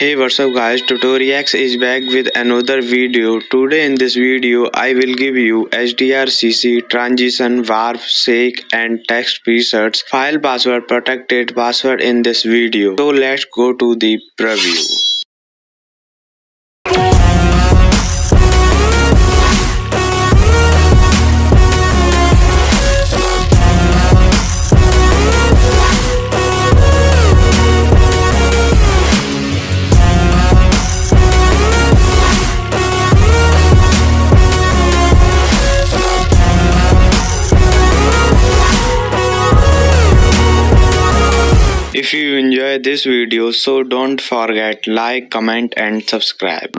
Hey what's up guys Tutoriax is back with another video. Today in this video I will give you HDRCC transition warp shake and text presets file password protected password in this video. So let's go to the preview. If you enjoy this video so don't forget like comment and subscribe.